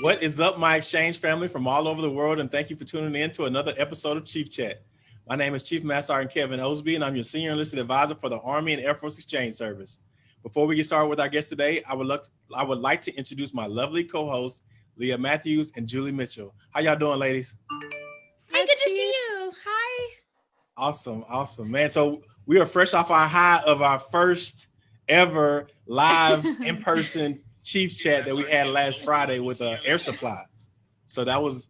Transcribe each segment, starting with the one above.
What is up, my exchange family from all over the world, and thank you for tuning in to another episode of Chief Chat. My name is Chief Master Sergeant Kevin Osby, and I'm your Senior Enlisted Advisor for the Army and Air Force Exchange Service. Before we get started with our guest today, I would, look, I would like to introduce my lovely co-hosts, Leah Matthews and Julie Mitchell. How y'all doing, ladies? Hey, good to see you. Hi. Awesome, awesome, man. So we are fresh off our high of our first ever live in-person chief chat that we had last Friday with uh, Air Supply. So that was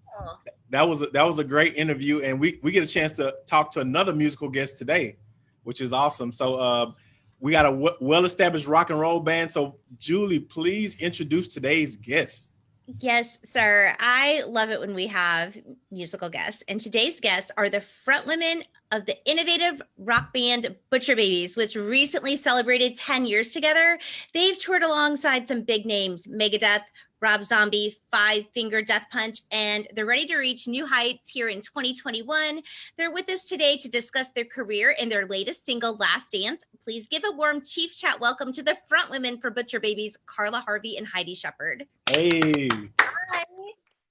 that was that was a great interview, and we we get a chance to talk to another musical guest today, which is awesome. So uh, we got a well-established rock and roll band. So Julie, please introduce today's guest. Yes, sir. I love it when we have musical guests. And today's guests are the front women of the innovative rock band Butcher Babies, which recently celebrated 10 years together. They've toured alongside some big names, Megadeth, Rob Zombie, Five Finger Death Punch, and they're ready to reach new heights here in 2021. They're with us today to discuss their career and their latest single, Last Dance. Please give a warm Chief Chat welcome to the front women for Butcher Babies, Carla Harvey and Heidi Shepard. Hey. Hi.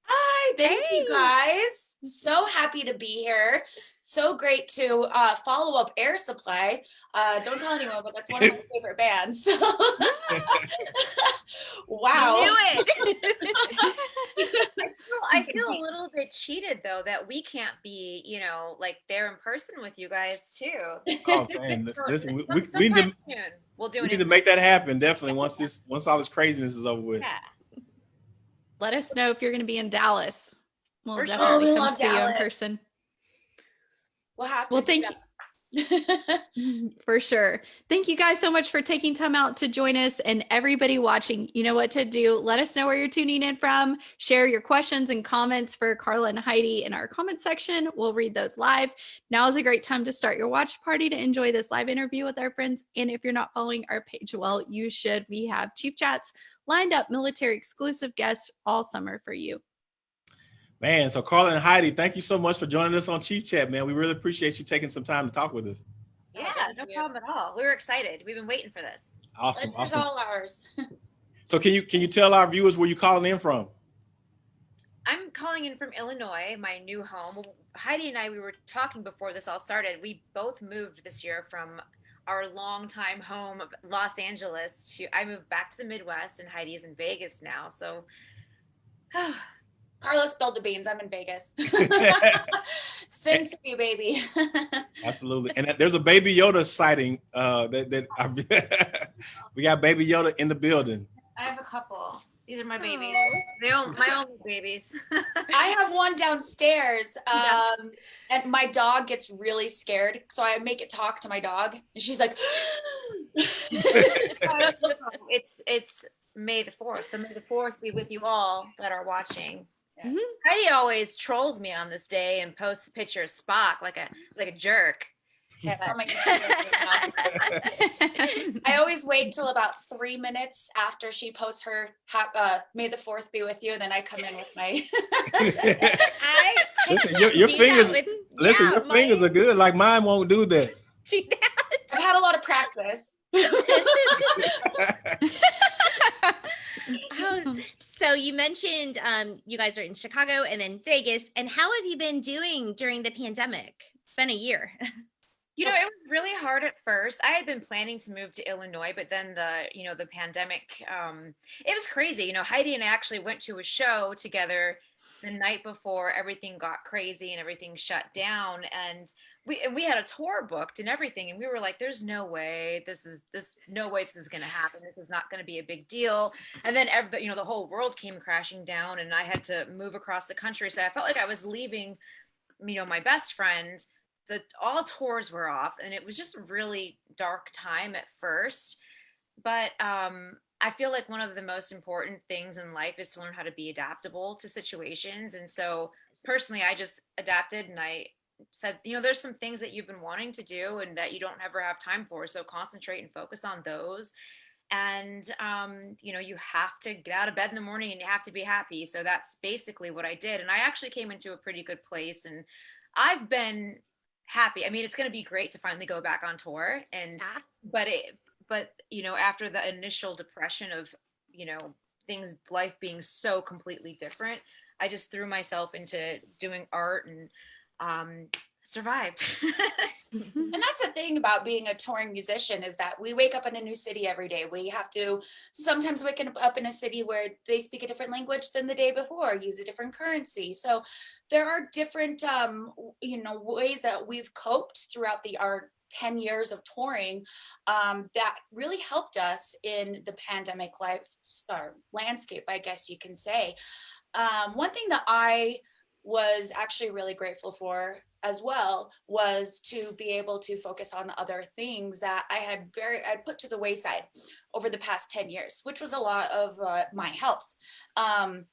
Hi, thank Hey. you guys. So happy to be here. So great to uh, follow up Air Supply. Uh, don't tell anyone, but that's one of my favorite bands. wow. You knew it. Well, I feel a little bit cheated though that we can't be, you know, like there in person with you guys too. Oh man, So, listen, we, we, we need to soon, We'll do we an need to make that happen definitely once this once all this craziness is over with. Yeah. Let us know if you're going to be in Dallas. We'll For definitely We come love see you in person. We'll have to. Well, thank that. For sure. Thank you guys so much for taking time out to join us and everybody watching. You know what to do. Let us know where you're tuning in from. Share your questions and comments for Carla and Heidi in our comment section. We'll read those live. Now is a great time to start your watch party to enjoy this live interview with our friends. And if you're not following our page, well, you should. We have Chief Chats lined up, military exclusive guests all summer for you. Man, so Carla and Heidi, thank you so much for joining us on Chief Chat, man. We really appreciate you taking some time to talk with us. Yeah, no problem at all. We were excited. We've been waiting for this. Awesome, Pleasure's awesome. all ours. So can you can you tell our viewers where you calling in from? I'm calling in from Illinois, my new home. Heidi and I, we were talking before this all started. We both moved this year from our longtime home of Los Angeles to I moved back to the Midwest and Heidi's in Vegas now. So Carla's spilled the beans. I'm in Vegas. Sin City, baby. Absolutely. And there's a Baby Yoda sighting uh, that that we got Baby Yoda in the building. I have a couple. These are my babies. They own my only babies. I have one downstairs, um, and my dog gets really scared. So I make it talk to my dog, and she's like, it's it's May the fourth. So May the fourth be with you all that are watching. Yes. Mhm. Heidi always trolls me on this day and posts a picture of Spock like a like a jerk. Yeah, I'm I always wait till about three minutes after she posts her hap- uh, "May the Fourth be with you." Then I come in with my. I listen, your, your fingers, with- listen, yeah, your my- fingers are good. Like mine won't do that. do that. I've had a lot of practice. How- so you mentioned um, you guys are in Chicago and then Vegas, and how have you been doing during the pandemic? It's been a year. You know, it was really hard at first. I had been planning to move to Illinois, but then the, you know, the pandemic, um, it was crazy. You know, Heidi and I actually went to a show together the night before everything got crazy and everything shut down. And we we had a tour booked and everything. And we were like, there's no way this is this no way this is gonna happen. This is not gonna be a big deal. And then every you know, the whole world came crashing down and I had to move across the country. So I felt like I was leaving, you know, my best friend the all tours were off and it was just a really dark time at first but um i feel like one of the most important things in life is to learn how to be adaptable to situations and so personally i just adapted and i said you know there's some things that you've been wanting to do and that you don't ever have time for so concentrate and focus on those. And um, you know you have to get out of bed in the morning and you have to be happy. So that's basically what i did. And i actually came into a pretty good place and i've been happy. I mean it's going to be great to finally go back on tour and Yeah. but it but you know after the initial depression of you know things life being so completely different i just threw myself into doing art and um survived. And that's the thing about being a touring musician is that we wake up in a new city every day. We have to sometimes wake up up in a city where they speak a different language than the day before use a different currency. So there are different um you know ways that we've coped throughout the our 10 years of touring um, that really helped us in the pandemic life or landscape, I guess you can say. Um, one thing that I was actually really grateful for as well was to be able to focus on other things that I had very I put to the wayside over the past 10 years, which was a lot of uh, my health. Um,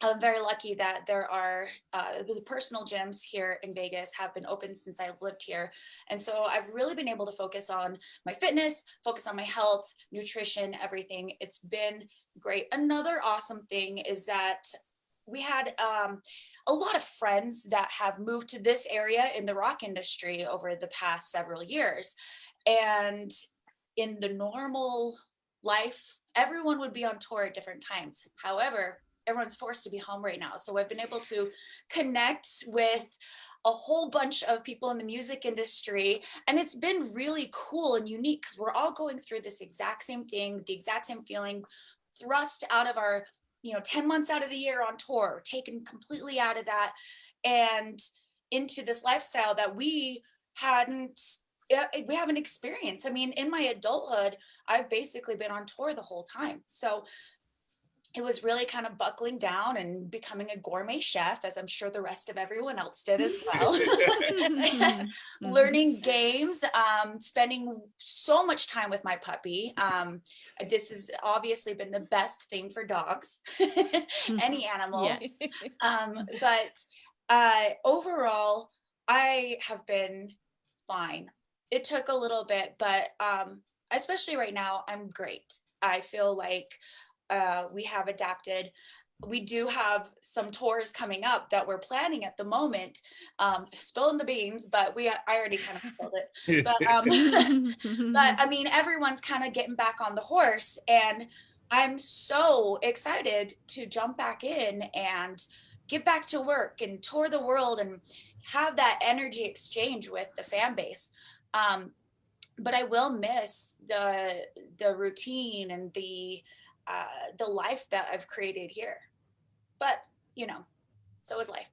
I'm very lucky that there are uh, the personal gyms here in Vegas have been open since I've lived here. And so I've really been able to focus on my fitness, focus on my health, nutrition, everything. It's been great. Another awesome thing is that we had um, a lot of friends that have moved to this area in the rock industry over the past several years. And in the normal life, everyone would be on tour at different times. However, everyone's forced to be home right now. So I've been able to connect with a whole bunch of people in the music industry. And it's been really cool and unique because we're all going through this exact same thing, the exact same feeling, thrust out of our, you know, 10 months out of the year on tour, taken completely out of that and into this lifestyle that we hadn't we haven't experienced. I mean, in my adulthood, I've basically been on tour the whole time. So it was really kind of buckling down and becoming a gourmet chef, as I'm sure the rest of everyone else did as well. Mm-hmm. Learning games, um, spending so much time with my puppy. Um, this has obviously been the best thing for dogs, any animals. Yes. Um, but uh, overall, I have been fine. It took a little bit, but um, especially right now, I'm great. I feel like uh, we have adapted we do have some tours coming up that we're planning at the moment. Um spilling the beans but we i already kind of spilled it. But um but i mean everyone's kind of getting back on the horse and i'm so excited to jump back in and get back to work and tour the world and have that energy exchange with the fan base. Um but i will miss the the routine and the uh, the life that I've created here. But, you know, so is life.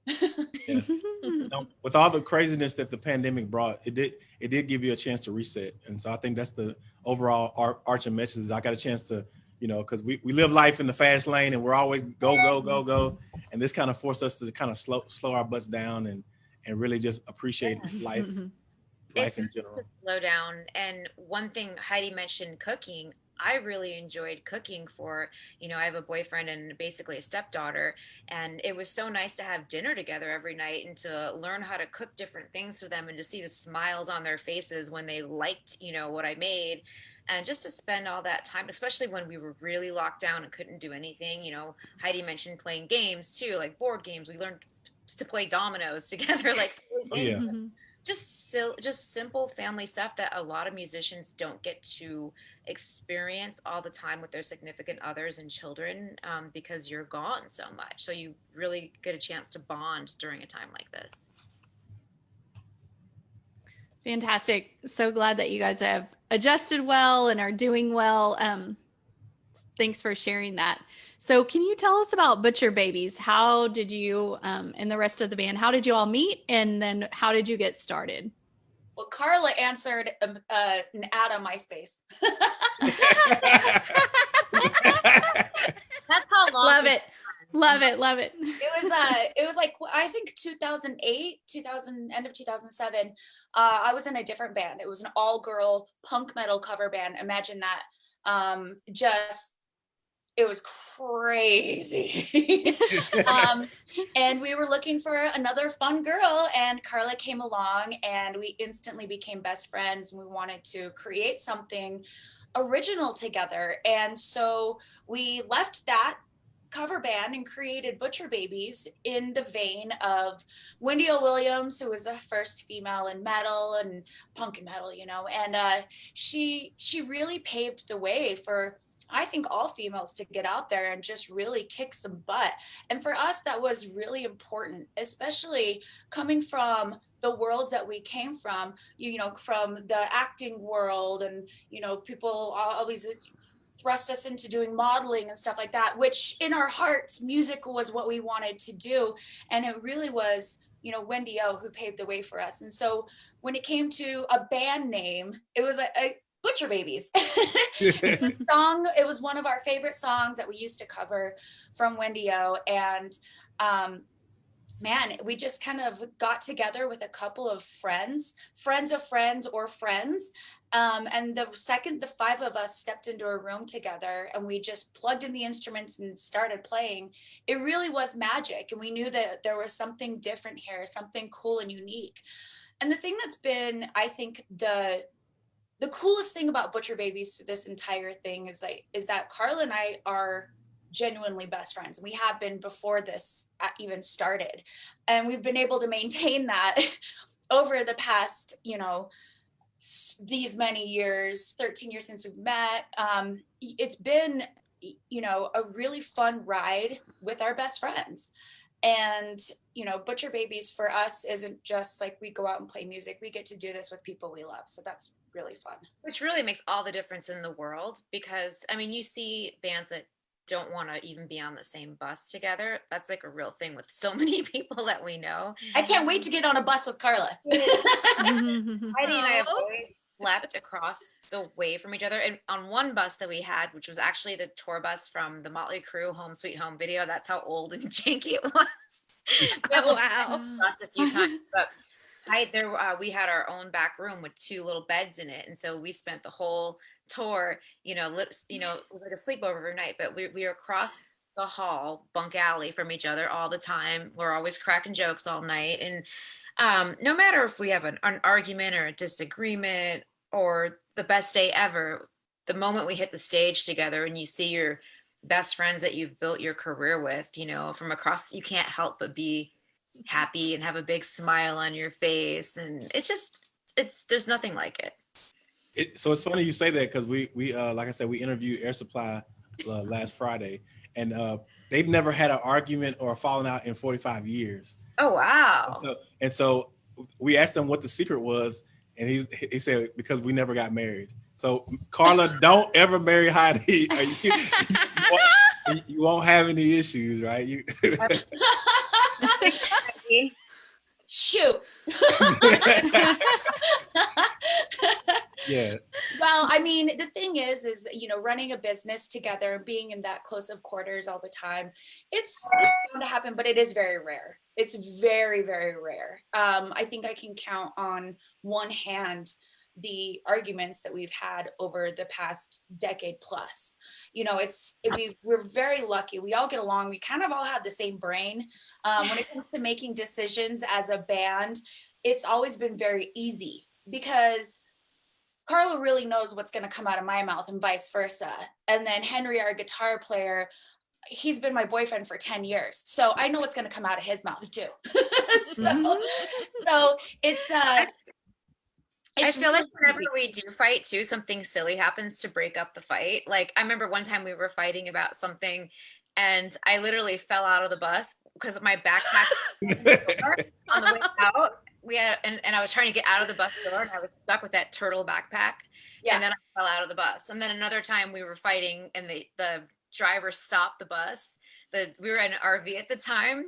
yeah. now, with all the craziness that the pandemic brought, it did it did give you a chance to reset. And so I think that's the overall ar- arching message. I got a chance to, you know, because we, we live life in the fast lane and we're always go, go, go, go. And this kind of forced us to kind of slow slow our butts down and and really just appreciate yeah. life. life it's in general. slow down. And one thing Heidi mentioned cooking. I really enjoyed cooking for, you know, I have a boyfriend and basically a stepdaughter. And it was so nice to have dinner together every night and to learn how to cook different things for them and to see the smiles on their faces when they liked, you know, what I made. And just to spend all that time, especially when we were really locked down and couldn't do anything, you know, Heidi mentioned playing games too, like board games. We learned to play dominoes together, like oh, yeah. Mm-hmm just just simple family stuff that a lot of musicians don't get to experience all the time with their significant others and children um, because you're gone so much so you really get a chance to bond during a time like this fantastic so glad that you guys have adjusted well and are doing well um, thanks for sharing that so can you tell us about Butcher Babies? How did you um, and the rest of the band, how did you all meet? And then how did you get started? Well, Carla answered um, uh, an ad on MySpace. That's how long. Love it. Love it. Love it. It was uh it was like I think 2008, 2000 end of 2007. Uh I was in a different band. It was an all-girl punk metal cover band. Imagine that. Um just it was crazy. um, and we were looking for another fun girl, and Carla came along, and we instantly became best friends. And we wanted to create something original together. And so we left that cover band and created Butcher Babies in the vein of Wendy O. Williams, who was the first female in metal and punk and metal, you know, and uh, she she really paved the way for I think all females to get out there and just really kick some butt. And for us, that was really important, especially coming from the worlds that we came from, you know, from the acting world and, you know, people always thrust us into doing modeling and stuff like that, which in our hearts, music was what we wanted to do. And it really was, you know, Wendy O who paved the way for us. And so when it came to a band name, it was a, a Butcher Babies. song, it was one of our favorite songs that we used to cover from Wendy O. And um, man, we just kind of got together with a couple of friends, friends of friends or friends. Um, and the second the five of us stepped into a room together and we just plugged in the instruments and started playing, it really was magic. And we knew that there was something different here, something cool and unique. And the thing that's been, I think, the the coolest thing about Butcher Babies through this entire thing is like is that Carla and I are genuinely best friends. We have been before this even started. And we've been able to maintain that over the past, you know, these many years, 13 years since we've met. Um, it's been, you know, a really fun ride with our best friends. And, you know, Butcher Babies for us isn't just like we go out and play music. We get to do this with people we love. So that's really fun. Which really makes all the difference in the world because, I mean, you see bands that don't want to even be on the same bus together. That's like a real thing with so many people that we know. I can't wait to get on a bus with Carla. Heidi and I have always slept across the way from each other. And on one bus that we had, which was actually the tour bus from the Motley Crue Home Sweet Home video, that's how old and janky it was. oh, wow. Bus a few times, but I there uh, we had our own back room with two little beds in it, and so we spent the whole tour, you know, you know, like a sleepover every night, but we, we were across the hall, bunk alley from each other all the time. We're always cracking jokes all night. And um, no matter if we have an, an argument or a disagreement or the best day ever, the moment we hit the stage together and you see your best friends that you've built your career with, you know, from across, you can't help but be happy and have a big smile on your face. And it's just, it's, there's nothing like it. It, so it's funny you say that because we we uh, like I said we interviewed Air Supply uh, last Friday, and uh, they've never had an argument or a falling out in 45 years. Oh wow! And so, and so we asked him what the secret was, and he he said because we never got married. So Carla, don't ever marry Heidi. You, you, won't, you, won't, have any issues, right? You. Shoot. Yeah. Well i mean the thing is is you know running a business together being in that close of quarters all the time it's, it's going to happen but it is very rare. It's very very rare. Um, i think i can count on one hand the arguments that we've had over the past decade plus. You know it's it, we, we're very lucky. We all get along. We kind of all have the same brain. Um, when it comes to making decisions as a band it's always been very easy because Carla really knows what's going to come out of my mouth and vice versa. And then Henry, our guitar player, he's been my boyfriend for 10 years. So I know what's going to come out of his mouth too. so, mm-hmm. so it's, uh, it's I feel really like whenever we do fight too, something silly happens to break up the fight. Like I remember one time we were fighting about something and I literally fell out of the bus because my backpack on the way out we had and, and I was trying to get out of the bus door and I was stuck with that turtle backpack. Yeah. And then I fell out of the bus. And then another time we were fighting and the the driver stopped the bus. The we were in an RV at the time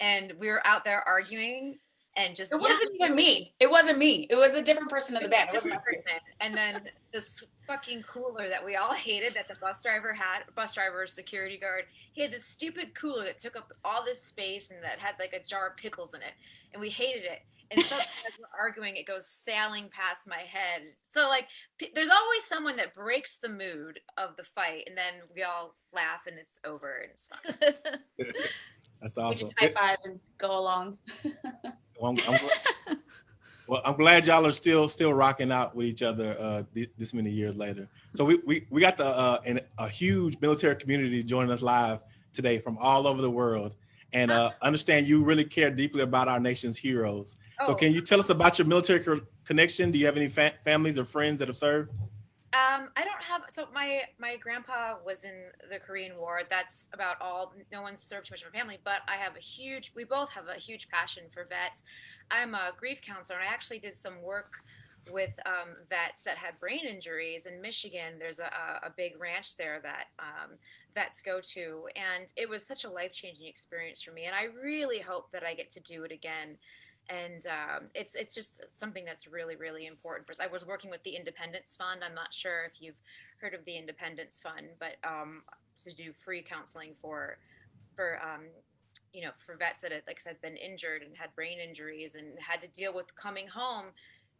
and we were out there arguing and just it wasn't yeah. even me. It wasn't me. It was a different person in the band. It wasn't person. And then this fucking cooler that we all hated that the bus driver had, bus driver, security guard, he had this stupid cooler that took up all this space and that had like a jar of pickles in it. And we hated it and so as we're arguing it goes sailing past my head. So like there's always someone that breaks the mood of the fight and then we all laugh and it's over and it's that's awesome. high five and go along. Well, I'm, I'm, well, I'm glad y'all are still still rocking out with each other uh, th- this many years later. So we we, we got the uh, an, a huge military community joining us live today from all over the world, and uh, understand you really care deeply about our nation's heroes. Oh. So can you tell us about your military connection? Do you have any fa families or friends that have served? Um, I don't have so my my grandpa was in the Korean War. That's about all. No one served too much of my family, but I have a huge. We both have a huge passion for vets. I'm a grief counselor, and I actually did some work with um, vets that had brain injuries in Michigan. There's a, a big ranch there that um, vets go to, and it was such a life changing experience for me. And I really hope that I get to do it again and um, it's it's just something that's really really important for us. I was working with the Independence Fund. I'm not sure if you've heard of the Independence Fund, but um, to do free counseling for for um, you know for vets that had like said been injured and had brain injuries and had to deal with coming home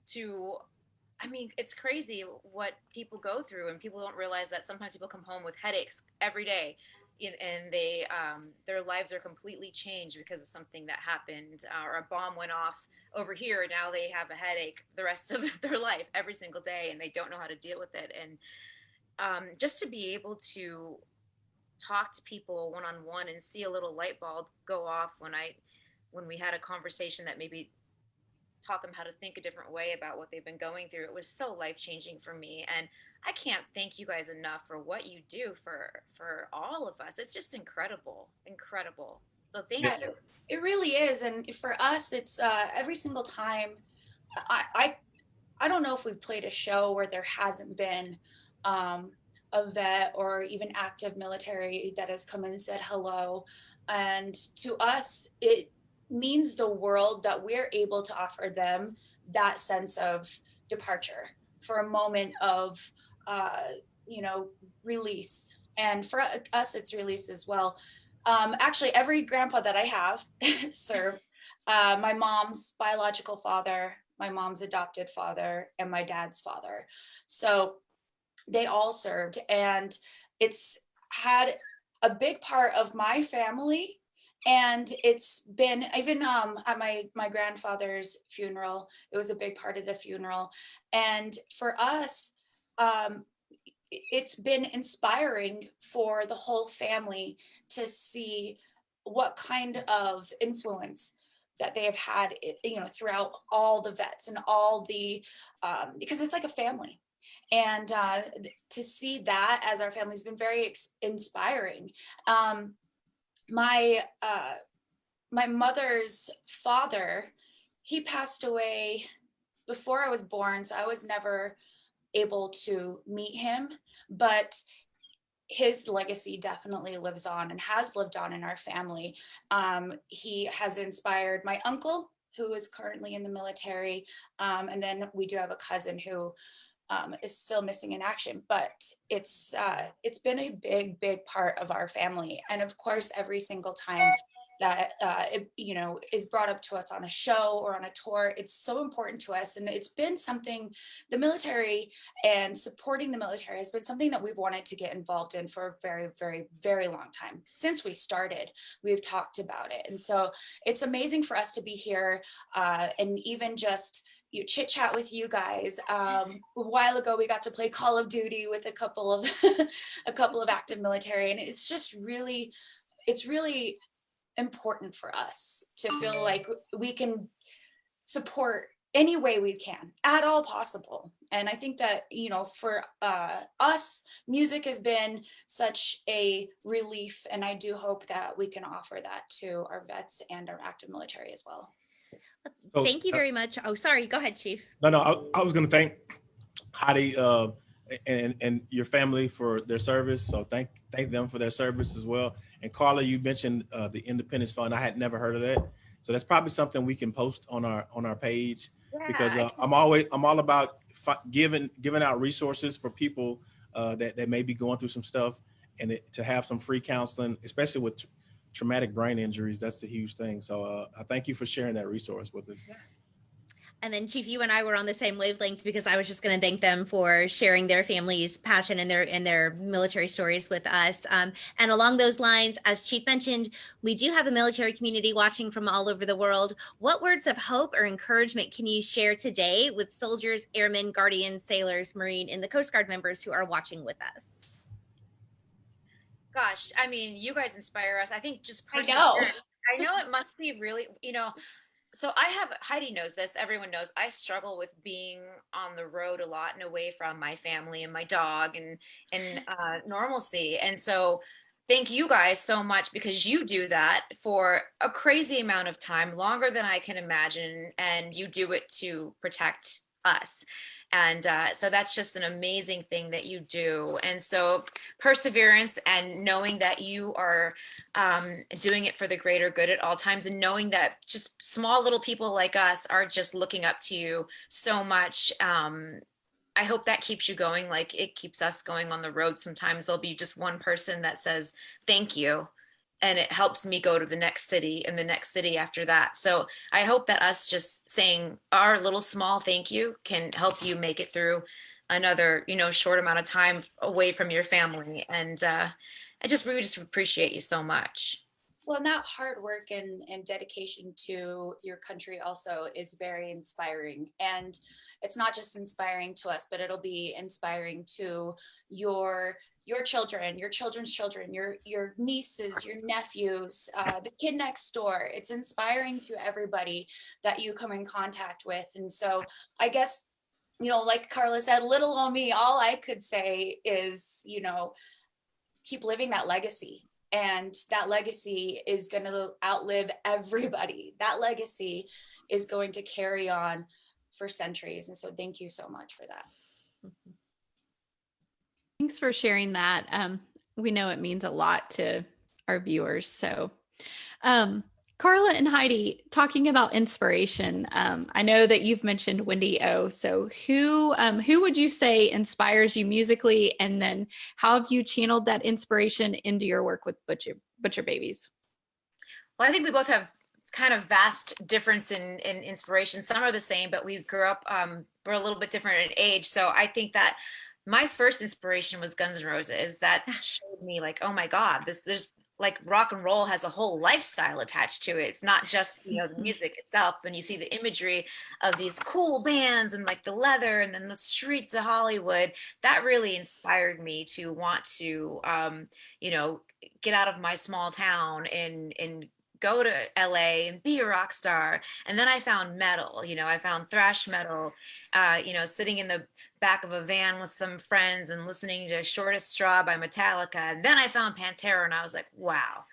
to I mean, it's crazy what people go through, and people don't realize that sometimes people come home with headaches every day and they um, their lives are completely changed because of something that happened uh, or a bomb went off over here now they have a headache the rest of their life every single day and they don't know how to deal with it and um, just to be able to talk to people one-on-one and see a little light bulb go off when i when we had a conversation that maybe taught them how to think a different way about what they've been going through it was so life changing for me and I can't thank you guys enough for what you do for for all of us. It's just incredible, incredible. So thank Yeah. you. It really is, and for us, it's uh, every single time. I, I I don't know if we've played a show where there hasn't been um, a vet or even active military that has come in and said hello, and to us, it means the world that we're able to offer them that sense of departure for a moment of uh, you know, release. And for us, it's release as well. Um, actually, every grandpa that I have served uh, my mom's biological father, my mom's adopted father, and my dad's father. So they all served, and it's had a big part of my family and it's been even um, at my my grandfather's funeral it was a big part of the funeral and for us um, it's been inspiring for the whole family to see what kind of influence that they have had you know throughout all the vets and all the um, because it's like a family. And uh, to see that as our family has been very inspiring. Um, my uh, my mother's father he passed away before i was born so i was never able to meet him, but his legacy definitely lives on and has lived on in our family. Um, he has inspired my uncle, who is currently in the military, um, and then we do have a cousin who um, is still missing in action. But it's uh, it's been a big, big part of our family, and of course, every single time that uh, it, you know is brought up to us on a show or on a tour it's so important to us and it's been something the military and supporting the military has been something that we've wanted to get involved in for a very very very long time since we started we've talked about it and so it's amazing for us to be here uh, and even just you chit chat with you guys. Um, a while ago, we got to play Call of Duty with a couple of a couple of active military, and it's just really, it's really important for us to feel like we can support any way we can at all possible. And i think that you know for uh, us music has been such a relief and i do hope that we can offer that to our vets and our active military as well. So, thank you uh very much. Oh sorry go ahead chief. No no i, I was going to thank Heidi uh, and and your family for their service. So thank thank them for their service as well and Carla, you mentioned uh, the Independence Fund. I had never heard of that. So that's probably something we can post on our on our page yeah, because uh, I'm always I'm all about giving giving out resources for people uh, that that may be going through some stuff and it, to have some free counseling, especially with traumatic brain injuries. That's a huge thing. So uh, I thank you for sharing that resource with us. Yeah. And then Chief, you and I were on the same wavelength because I was just going to thank them for sharing their family's passion and their and their military stories with us. Um, and along those lines, as Chief mentioned, we do have a military community watching from all over the world. What words of hope or encouragement can you share today with soldiers, airmen, guardians, sailors, Marine, and the Coast Guard members who are watching with us? Gosh, I mean, you guys inspire us. I think just I know. I know it must be really, you know, so I have Heidi knows this. Everyone knows I struggle with being on the road a lot and away from my family and my dog and and uh, normalcy. And so, thank you guys so much because you do that for a crazy amount of time, longer than I can imagine, and you do it to protect us. And uh, so that's just an amazing thing that you do. And so perseverance and knowing that you are um, doing it for the greater good at all times and knowing that just small little people like us are just looking up to you so much. Um, I hope that keeps you going like it keeps us going on the road. Sometimes there'll be just one person that says, thank you and it helps me go to the next city and the next city after that. So I hope that us just saying our little small thank you can help you make it through another, you know, short amount of time away from your family. And uh, I just really just appreciate you so much. Well, and that hard work and, and dedication to your country also is very inspiring. And it's not just inspiring to us, but it'll be inspiring to your your children, your children's children, your your nieces, your nephews, uh, the kid next door. It's inspiring to everybody that you come in contact with. And so I guess, you know, like Carla said, little on me, all I could say is, you know, keep living that legacy. And that legacy is going to outlive everybody. That legacy is going to carry on for centuries. And so thank you so much for that. Thanks for sharing that. Um, we know it means a lot to our viewers. So, um, Carla and Heidi, talking about inspiration, um, I know that you've mentioned Wendy O. So, who um, who would you say inspires you musically, and then how have you channeled that inspiration into your work with Butcher Butcher Babies? Well, I think we both have kind of vast difference in in inspiration. Some are the same, but we grew up um, we're a little bit different in age. So I think that my first inspiration was Guns N' Roses. That showed me like, oh my God, this there's like rock and roll has a whole lifestyle attached to it. It's not just you know the music itself. When you see the imagery of these cool bands and like the leather and then the streets of Hollywood, that really inspired me to want to um, you know get out of my small town and and go to LA and be a rock star. And then I found metal, you know, I found thrash metal, uh, you know, sitting in the back of a van with some friends and listening to Shortest Straw by Metallica. And then I found Pantera and I was like, wow,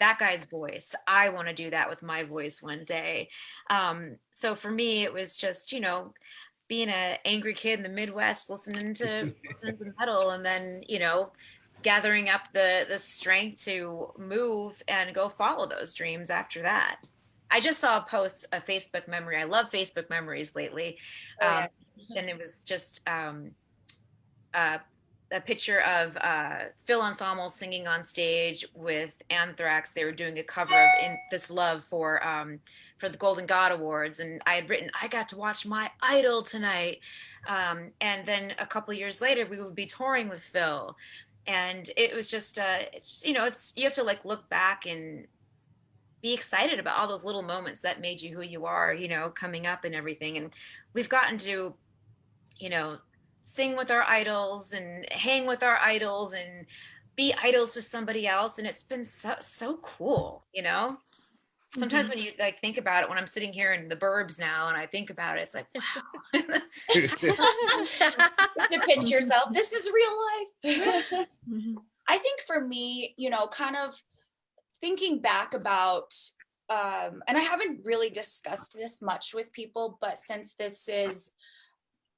that guy's voice. I want to do that with my voice one day. Um, so for me, it was just, you know, being an angry kid in the Midwest, listening to, listening to metal and then, you know, gathering up the the strength to move and go follow those dreams after that. I just saw a post, a Facebook memory. I love Facebook memories lately. Oh, yeah. um, and it was just um, uh, a picture of uh, Phil Anselmo singing on stage with Anthrax. They were doing a cover of "In This Love" for um, for the Golden God Awards, and I had written, "I got to watch my idol tonight." Um, and then a couple years later, we would be touring with Phil, and it was just uh it's you know it's you have to like look back and be excited about all those little moments that made you who you are you know coming up and everything and we've gotten to you know sing with our idols and hang with our idols and be idols to somebody else and it's been so so cool you know sometimes mm-hmm. when you like think about it when i'm sitting here in the burbs now and i think about it it's like wow to pinch yourself this is real life mm-hmm. i think for me you know kind of thinking back about um and i haven't really discussed this much with people but since this is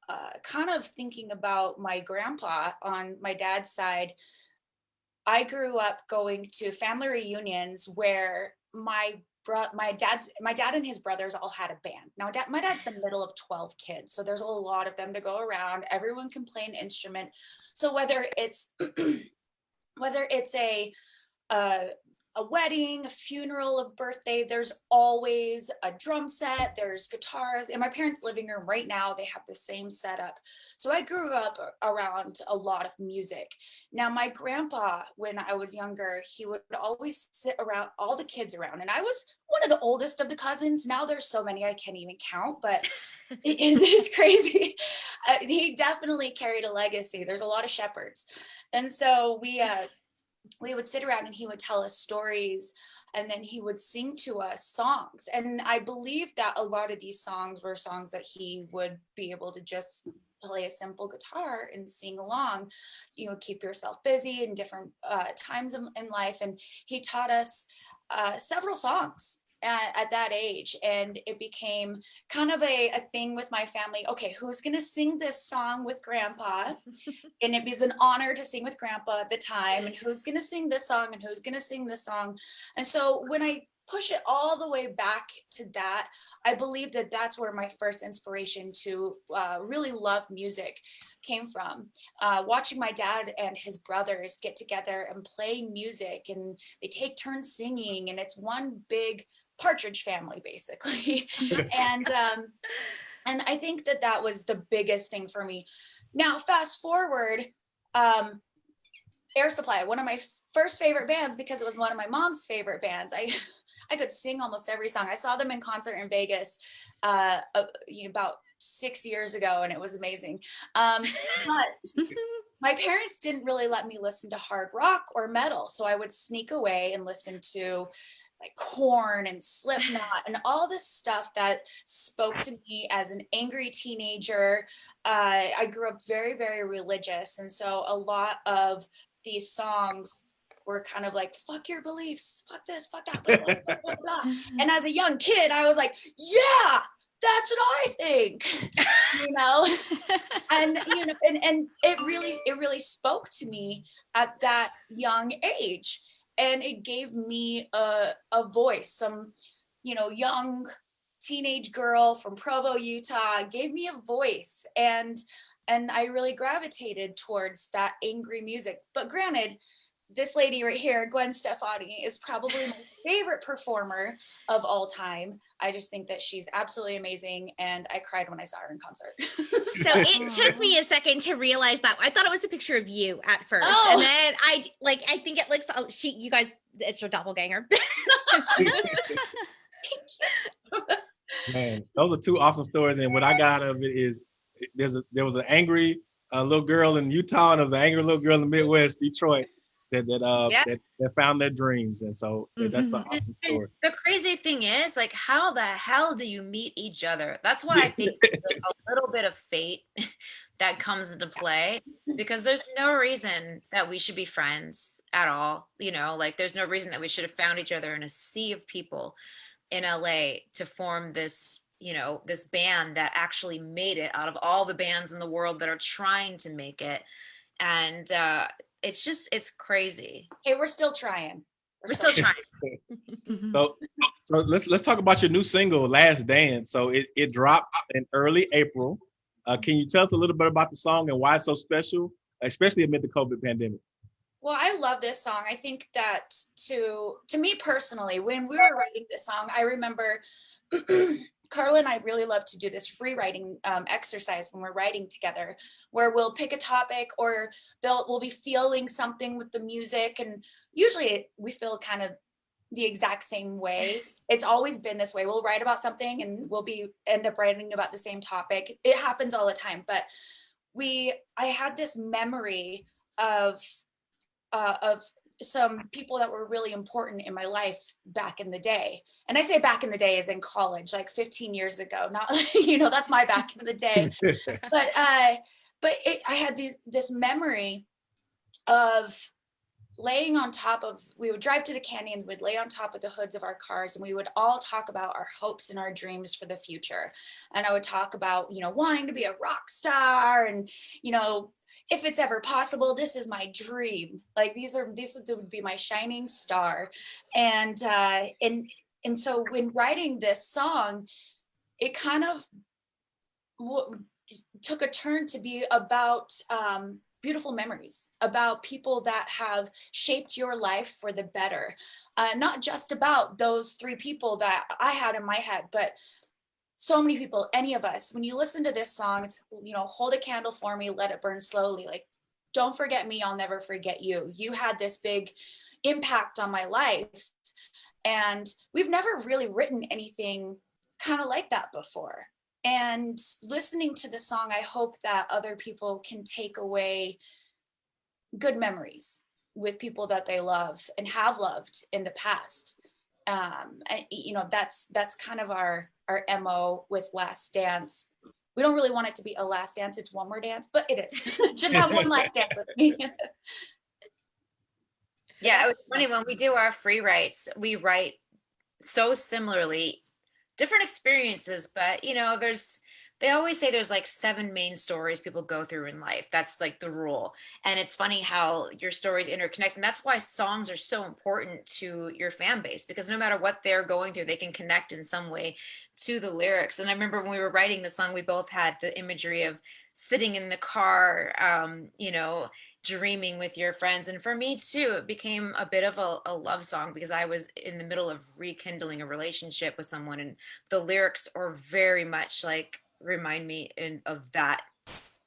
uh, kind of thinking about my grandpa on my dad's side I grew up going to family reunions where my bro my dad's my dad and his brothers all had a band. Now dad, my dad's the middle of 12 kids so there's a lot of them to go around. Everyone can play an instrument. So whether it's whether it's a uh, a wedding, a funeral, a birthday, there's always a drum set, there's guitars. In my parents' living room right now, they have the same setup. So I grew up around a lot of music. Now, my grandpa, when I was younger, he would always sit around all the kids around. And I was one of the oldest of the cousins. Now there's so many I can't even count, but it, it's crazy. Uh, he definitely carried a legacy. There's a lot of Shepards. And so we, uh, we would sit around and he would tell us stories and then he would sing to us songs. And i believe that a lot of these songs were songs that he would be able to just play a simple guitar and sing along. You know keep yourself busy in different uh, times in, in life. And he taught us uh, several songs at, at, that age and it became kind of a, a thing with my family. Okay who's going to sing this song with grandpa? And it was an honor to sing with grandpa at the time and who's going to sing this song and who's going to sing this song? And so when i push it all the way back to that i believe that that's where my first inspiration to uh, really love music came from. Uh, watching my dad and his brothers get together and play music and they take turns singing and it's one big partridge family basically. And um and i think that that was the biggest thing for me. Now fast forward um air supply one of my first favorite bands because it was one of my mom's favorite bands. I i could sing almost every song. I saw them in concert in vegas uh, uh about six years ago and it was amazing. Um but my parents didn't really let me listen to hard rock or metal so i would sneak away and listen to like Korn and slipknot and all this stuff that spoke to me as an angry teenager. Uh, i grew up very very religious and so a lot of these songs were kind of like fuck your beliefs fuck this fuck that blah, blah, blah, and as a young kid i was like yeah that's what I think, you know, and you know, and and it really it really spoke to me at that young age, and it gave me a, a voice. Some you know young teenage girl from provo utah gave me a voice and and i really gravitated towards that angry music. But granted this lady right here gwen stefani is probably my favorite performer of all time. I just think that she's absolutely amazing and i cried when i saw her in concert. So it took me a second to realize that. I thought it was a picture of you at first oh. and then i like i think it looks oh, she you guys it's your doppelganger. Man those are two awesome stories and what i got out of it is there's a there was an angry uh, little girl in utah and there was an angry little girl in the midwest detroit that that uh yeah. that, that, found their dreams and so mm-hmm. that's an awesome story. the crazy thing is like how the hell do you meet each other? That's why i think like a little bit of fate that comes into play because there's no reason that we should be friends at all you know? Like there's no reason that we should have found each other in a sea of people in la to form this you know this band that actually made it out of all the bands in the world that are trying to make it. And uh it's just it's crazy. Hey, we're still trying. We're, we're still, trying. Mm-hmm. so, so let's let's talk about your new single, "Last Dance." So it it dropped in early April. Uh, can you tell us a little bit about the song and why it's so special, especially amid the COVID pandemic? Well, I love this song. I think that to to me personally, when we were writing this song, I remember Carla and I really love to do this free writing um, exercise when we're writing together, where we'll pick a topic or they'll we'll be feeling something with the music, and usually we feel kind of the exact same way. It's always been this way. We'll write about something and we'll be end up writing about the same topic. It happens all the time, but we I had this memory of uh, of some people that were really important in my life back in the day. And I say back in the day is in college, like 15 years ago, not, you know, that's my back in the day. but, uh, but it, I had these, this memory of laying on top of, we would drive to the canyons, we'd lay on top of the hoods of our cars and we would all talk about our hopes and our dreams for the future. And I would talk about, you know, wanting to be a rock star and, you know, if it's ever possible, this is my dream. Like these are these would be my shining star, and uh, and and so when writing this song, it kind of took a turn to be about um, beautiful memories about people that have shaped your life for the better. Uh, not just about those three people that I had in my head, but so many people, any of us, when you listen to this song, it's, you know, hold a candle for me, let it burn slowly. Like, don't forget me, I'll never forget you. You had this big impact on my life. And we've never really written anything kind of like that before. And listening to the song, I hope that other people can take away good memories with people that they love and have loved in the past. Um, and you know, that's that's kind of our our MO with Last Dance. We don't really want it to be a last dance, it's one more dance, but it is. Just have one last dance with me. Yeah, it was funny when we do our free writes, we write so similarly, different experiences, but you know, there's they always say there's like seven main stories people go through in life. That's like the rule. And it's funny how your stories interconnect. And that's why songs are so important to your fan base because no matter what they're going through, they can connect in some way to the lyrics. And I remember when we were writing the song, we both had the imagery of sitting in the car, um, you know, dreaming with your friends. And for me too, it became a bit of a, a, love song because I was in the middle of rekindling a relationship with someone and the lyrics are very much like remind me in, of that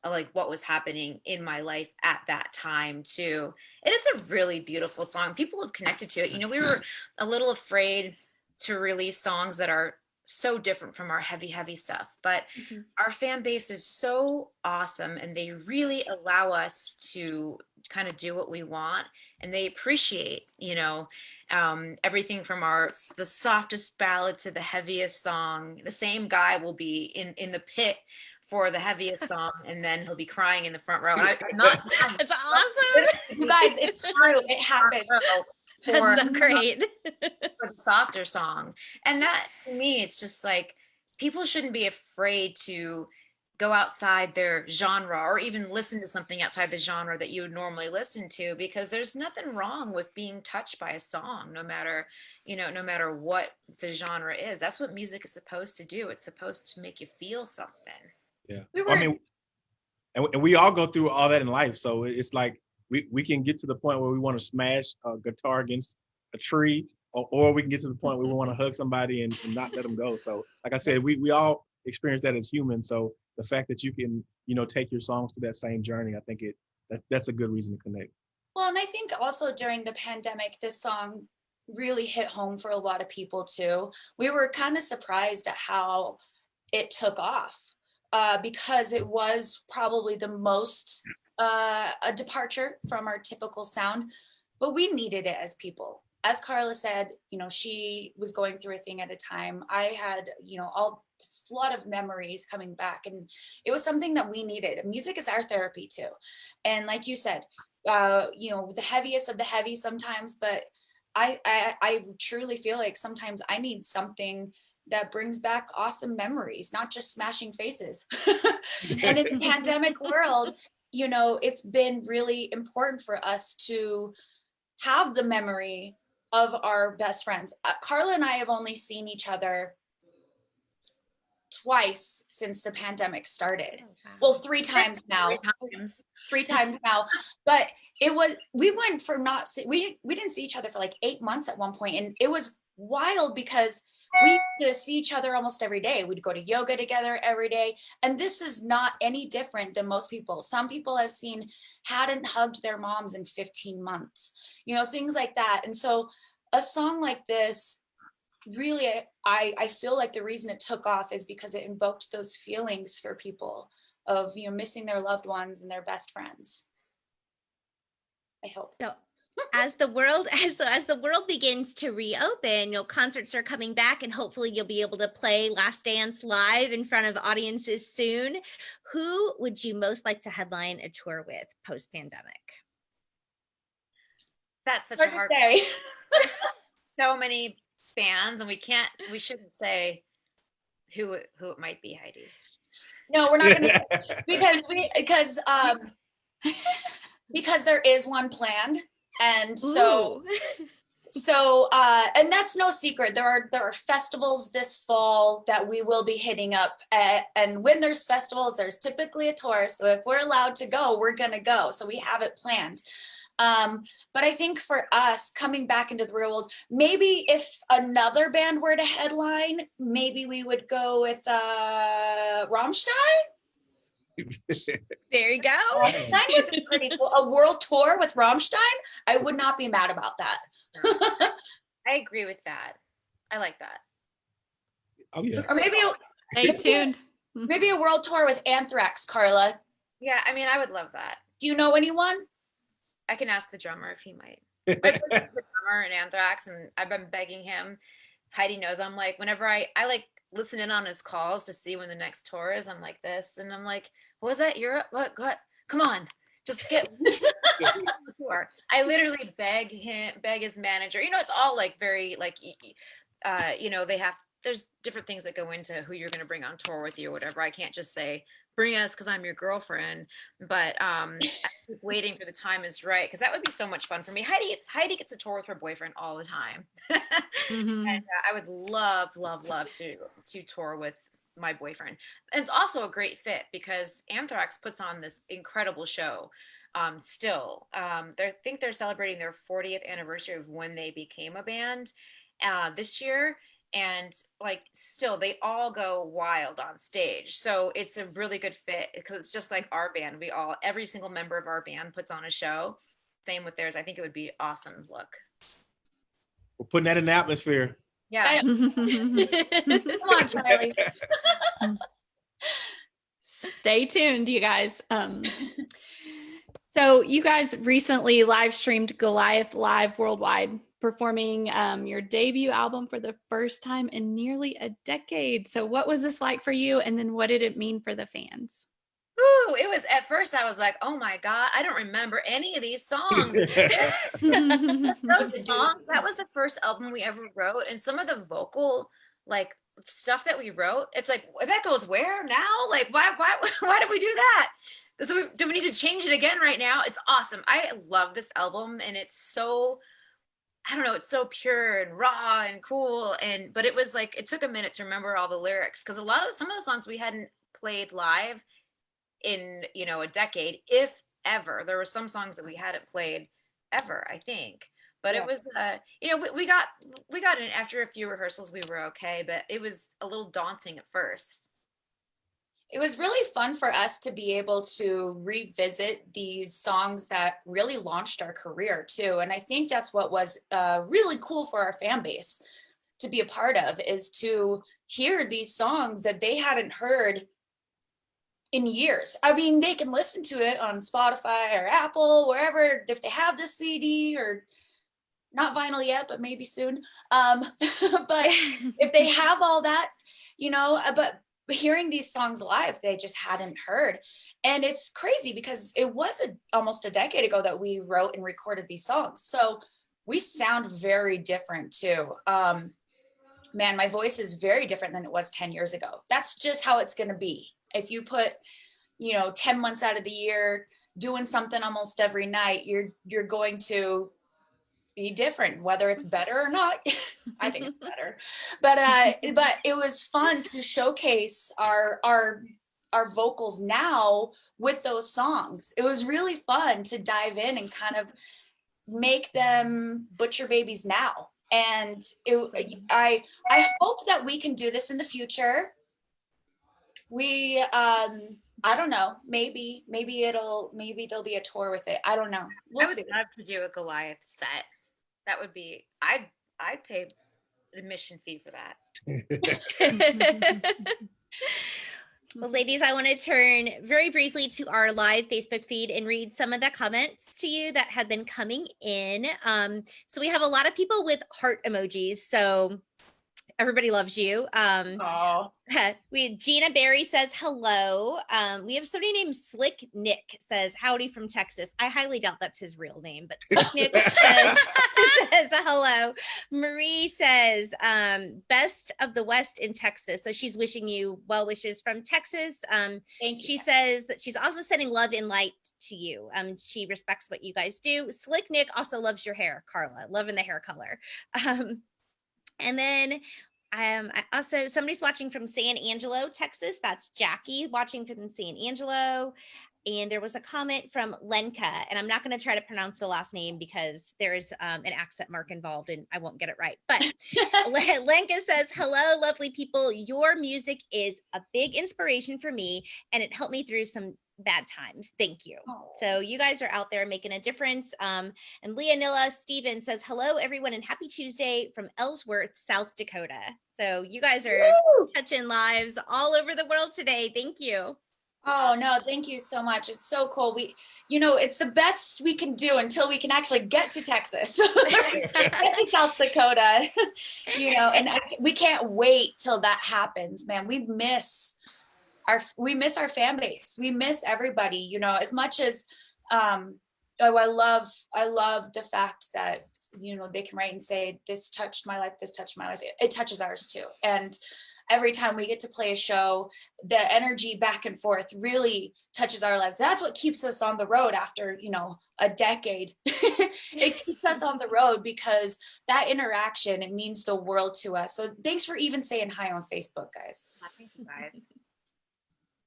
like what was happening in my life at that time too. It is a really beautiful song. People have connected to it. You know, we were a little afraid to release songs that are so different from our heavy, heavy stuff, but mm -hmm. our fan base is so awesome and they really allow us to kind of do what we want and they appreciate, you know, um, everything from our the softest ballad to the heaviest song. The same guy will be in in the pit for the heaviest song, and then he'll be crying in the front row. And I, am not. It's awesome, you guys. It's true. It happens. For, That's so great. for the softer song, and that to me, it's just like people shouldn't be afraid to go outside their genre or even listen to something outside the genre that you would normally listen to because there's nothing wrong with being touched by a song no matter you know no matter what the genre is. That's what music is supposed to do. It's supposed to make you feel something. Yeah. We were, i mean and, and we all go through all that in life so it's like we, we can get to the point where we want to smash a guitar against a tree or, or we can get to the point where we want to hug somebody and, and not let them go. So like i said we, we all experience that as humans so the fact that you can you know take your songs to that same journey i think it that, that's a good reason to connect. Well and i think also during the pandemic this song really hit home for a lot of people too. We were kind of surprised at how it took off uh, because it was probably the most uh, a departure from our typical sound but we needed it as people. As Carla said, you know, she was going through a thing at a time. I had, you know, all flood of memories coming back and it was something that we needed. Music is our therapy too. And like you said uh you know the heaviest of the heavy sometimes but I, I i truly feel like sometimes i need something that brings back awesome memories not just smashing faces. And in the pandemic world you know it's been really important for us to have the memory of our best friends. Uh, carla and i have only seen each other twice since the pandemic started. Oh, well, three times now. Three times. three times now. But it was we went from not we we didn't see each other for like eight months at one point, and it was wild because we to see each other almost every day. We'd go to yoga together every day. And this is not any different than most people. Some people I've seen hadn't hugged their moms in 15 months, you know, things like that. And so a song like this really I, I feel like the reason it took off is because it invoked those feelings for people of you know missing their loved ones and their best friends. I hope. So as the world as as the world begins to reopen you know concerts are coming back and hopefully you'll be able to play last dance live in front of audiences soon. Who would you most like to headline a tour with post pandemic that's such hard a hard day so many fans and we can't we shouldn't say who who it might be heidi. No we're not gonna because we because um because there is one planned and so so uh and that's no secret. There are there are festivals this fall that we will be hitting up at, and when there's festivals there's typically a tour so if we're allowed to go we're gonna go. So we have it planned um, but I think for us coming back into the real world, maybe if another band were to headline, maybe we would go with uh, Rammstein. there you go. Rammstein would be pretty cool. A world tour with Rammstein. I would not be mad about that. I agree with that. I like that. Oh yeah. Or maybe stay tuned. Maybe a world tour with Anthrax, Carla. Yeah, I mean, I would love that. Do you know anyone? I can ask the drummer if he might. The drummer in Anthrax, and I've been begging him. Heidi knows I'm like whenever I I like listen in on his calls to see when the next tour is. I'm like this, and I'm like, what was that? Europe? What? What? Come on, just get. tour. I literally beg him, beg his manager. You know, it's all like very like, uh, you know, they have. There's different things that go into who you're going to bring on tour with you or whatever. I can't just say bring us because I'm your girlfriend. But um, waiting for the time is right because that would be so much fun for me. Heidi gets Heidi gets a tour with her boyfriend all the time, Mhm. and uh, I would love, love, love to to tour with my boyfriend. And it's also a great fit because Anthrax puts on this incredible show. Um, still, um, they think they're celebrating their 40th anniversary of when they became a band uh, this year, and like still they all go wild on stage. So it's a really good fit because it's just like our band. We all every single member of our band puts on a show. Same with theirs. I think it would be awesome. Look, We're putting that in the atmosphere. yeah. Come on, Charlie. Stay tuned, you guys. Um, so you guys recently live streamed Goliath live worldwide, performing um, your debut album for the first time in nearly a decade. So what was this like for you? And then what did it mean for the fans? Ooh, it was at first I was like, oh my God, I don't remember any of these songs. Those songs, that was the first album we ever wrote. And some of the vocal like stuff that we wrote, it's like that goes where now? Like why why why did we do that? So we, do we need to change it again right now? It's awesome. I love this album and it's so I don't know, it's so pure and raw and cool. And but it was like it took a minute to remember all the lyrics because a lot of some of the songs we hadn't played live in you know a decade if ever there were some songs that we hadn't played ever i think but Yeah. it was uh you know we, we got we got in after a few rehearsals we were okay but it was a little daunting at first it was really fun for us to be able to revisit these songs that really launched our career too and i think that's what was uh, really cool for our fan base to be a part of is to hear these songs that they hadn't heard in years. I mean they can listen to it on spotify or apple wherever if they have the cd or not vinyl yet but maybe soon um but if they have all that you know uh, but but hearing these songs live they just hadn't heard. And it's crazy because it was a, almost a decade ago that we wrote and recorded these songs. So we sound very different too. Um man my voice is very different than it was 10 years ago. That's just how it's going to be. If you put you know 10 months out of the year doing something almost every night you're you're going to be different whether it's better or not. I think it's better. But uh but it was fun to showcase our our our vocals now with those songs. It was really fun to dive in and kind of make them butcher babies now. And it, i i hope that we can do this in the future. We um i don't know maybe maybe it'll maybe there'll be a tour with it. I don't know. We'll would see. love to do a goliath set that would be i'd i'd pay admission fee for that well, ladies, I want to turn very briefly to our live Facebook feed and read some of the comments to you that have been coming in. Um, so we have a lot of people with heart emojis. So everybody loves you. Um, Aw. we Gina Berry says hello. Um, we have somebody named Slick Nick says howdy from Texas. I highly doubt that's his real name, but Slick Nick says, says hello. Marie says um, best of the West in Texas. So she's wishing you well wishes from Texas. Um, thank you she says that she's also sending love and light to you. Um, she respects what you guys do. Slick Nick also loves your hair, Carla, loving the hair color. Um, and then um, I also somebody's watching from San Angelo, Texas. That's Jackie watching from San Angelo. And there was a comment from Lenka, and I'm not going to try to pronounce the last name because there is um, an accent mark involved, and I won't get it right. But Lenka says, Hello, lovely people. Your music is a big inspiration for me, and it helped me through some bad times. Thank you. Aw. So you guys are out there making a difference. Um, and Leonilla Steven says, Hello, everyone, and happy Tuesday from Ellsworth, South Dakota. So you guys are Woo! touching lives all over the world today. Thank you. Oh no, thank you so much. It's so cool. We, you know, it's the best we can do until we can actually get to Texas, get to South Dakota, you know, and I, we can't wait till that happens, man. We miss our, we miss our fan base. We miss everybody, you know, as much as, um, oh, I love, I love the fact that, you know, they can write and say, this touched my life, this touched my life. It, it touches ours too. And, every time we get to play a show, the energy back and forth really touches our lives. That's what keeps us on the road after, you know, a decade. it keeps us on the road because that interaction, it means the world to us. So thanks for even saying hi on Facebook, guys. Thank you guys.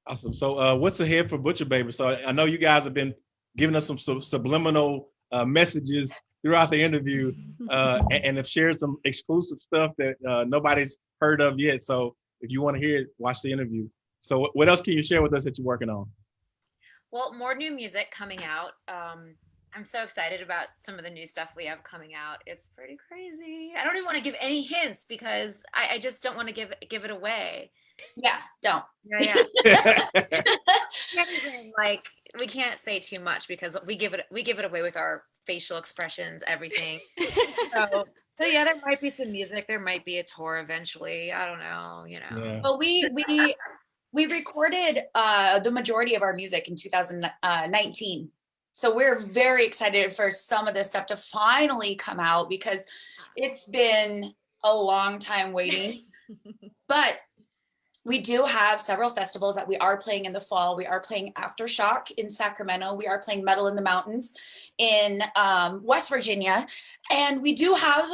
Awesome. So uh, what's ahead for Butcher Baby? So I know you guys have been giving us some sub subliminal uh, messages throughout the interview uh, and, and, have shared some exclusive stuff that uh, nobody's heard of yet. So if you want to hear it, watch the interview. So what else can you share with us that you're working on? Well, more new music coming out. Um, I'm so excited about some of the new stuff we have coming out. It's pretty crazy. I don't even want to give any hints because I, I just don't want to give give it away. Yeah, don't. Yeah, yeah. like we can't say too much because we give it we give it away with our facial expressions, everything. so, so yeah, there might be some music. There might be a tour eventually. I don't know. You know. Yeah. But we we we recorded uh, the majority of our music in 2019. So we're very excited for some of this stuff to finally come out because it's been a long time waiting. but we do have several festivals that we are playing in the fall. We are playing Aftershock in Sacramento. We are playing Metal in the Mountains in um, West Virginia. And we do have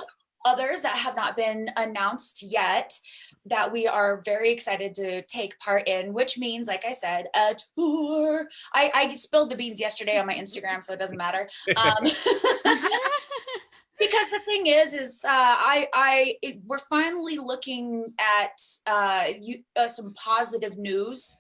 others that have not been announced yet that we are very excited to take part in, which means, like I said, a tour. I, I spilled the beans yesterday on my Instagram, so it doesn't matter. Um, because the thing is is uh, i i it, we're finally looking at uh, you, uh, some positive news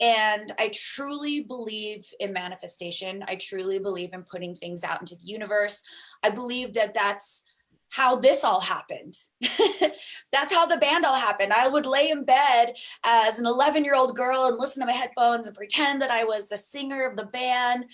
and i truly believe in manifestation i truly believe in putting things out into the universe i believe that that's how this all happened. That's how the band all happened. I would lay in bed as an 11 year old girl and listen to my headphones and pretend that I was the singer of the band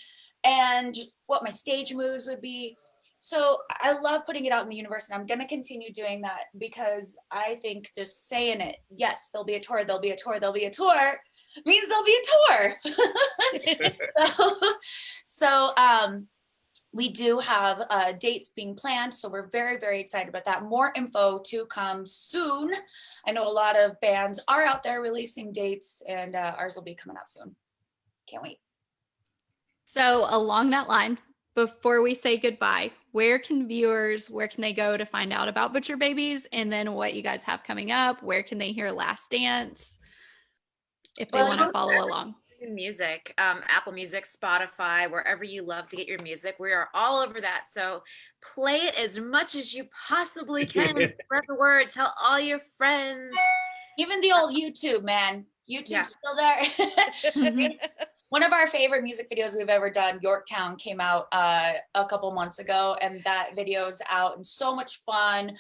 and what my stage moves would be. So I love putting it out in the universe and I'm going to continue doing that because I think just saying it, yes, there'll be a tour, there'll be a tour, there'll be a tour means there'll be a tour. so, so um, we do have uh, dates being planned, so we're very, very excited about that. More info to come soon. I know a lot of bands are out there releasing dates and uh, ours will be coming out soon. Can't wait. So along that line, before we say goodbye, where can viewers, where can they go to find out about Butcher Babies and then what you guys have coming up? Where can they hear Last Dance if they well, want to follow along? Music, um, Apple Music, Spotify, wherever you love to get your music. We are all over that. So play it as much as you possibly can. Spread the word. Tell all your friends. Even the old YouTube, man. YouTube's yeah. still there. One of our favorite music videos we've ever done, Yorktown, came out uh, a couple months ago, and that video is out and so much fun.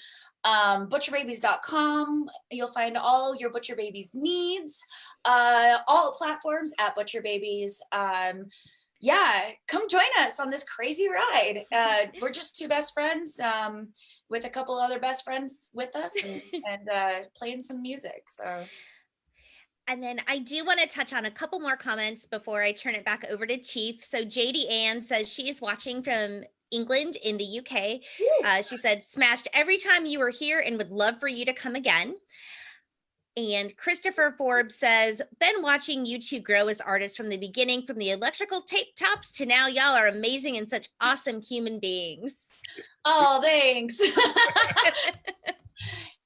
Um, butcherbabies.com, you'll find all your Butcher Babies needs, uh, all platforms at Butcher Babies. Um, yeah, come join us on this crazy ride. Uh, we're just two best friends um, with a couple other best friends with us and, and uh, playing some music. So and then I do want to touch on a couple more comments before I turn it back over to Chief. So JD Ann says she is watching from England in the UK. Uh, she said, smashed every time you were here and would love for you to come again. And Christopher Forbes says, been watching you two grow as artists from the beginning, from the electrical tape tops to now y'all are amazing and such awesome human beings. Oh, thanks.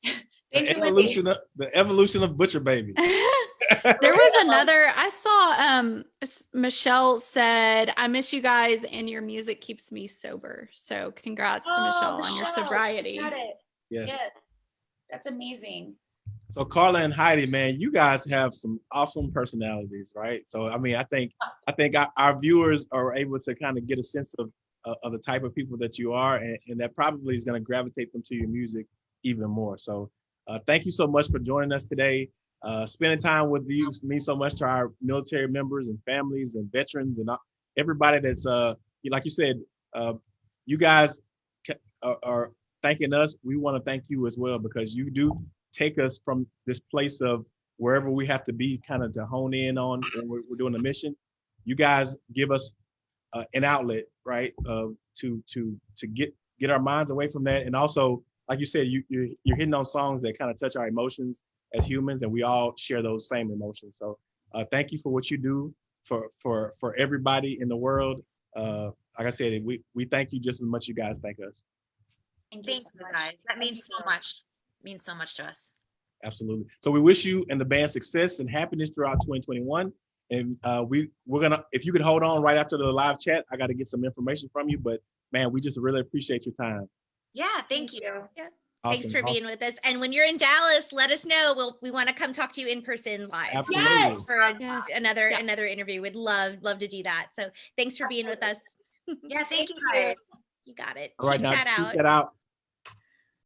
Thank the you, evolution of, the evolution of Butcher Baby. there was another I saw um Michelle said, I miss you guys and your music keeps me sober. So congrats oh, to Michelle, Michelle, on your sobriety. Got it. Yes. yes. That's amazing. So Carla and Heidi, man, you guys have some awesome personalities, right? So I mean, I think I think our, our viewers are able to kind of get a sense of uh, of the type of people that you are, and, and that probably is going to gravitate them to your music even more. So uh, thank you so much for joining us today. Uh, spending time with you means so much to our military members and families and veterans and everybody that's uh, like you said, uh, you guys are, are thanking us. We want to thank you as well because you do take us from this place of wherever we have to be, kind of to hone in on when we're, we're doing the mission. You guys give us uh, an outlet, right, uh, to to to get get our minds away from that, and also, like you said, you you're, you're hitting on songs that kind of touch our emotions as humans, and we all share those same emotions. So, uh, thank you for what you do for for for everybody in the world. Uh, like I said, we we thank you just as much you guys thank us. Thank you Thank so you much. guys. That means so so much. Means so much to us. Absolutely. So we wish you and the band success and happiness throughout 2021. And uh, we we're gonna if you could hold on right after the live chat, I got to get some information from you. But man, we just really appreciate your time. Yeah, thank you. Thanks Awesome, for being with us. And when you're in Dallas, let us know. We'll we want to come talk to you in person live. Absolutely. Yes. For a- Yes. another Yeah. another interview. We'd love love to do that. So thanks for being with us. Yeah, thank you you. guys. You got it. All right, Cheap now chat check out. that out.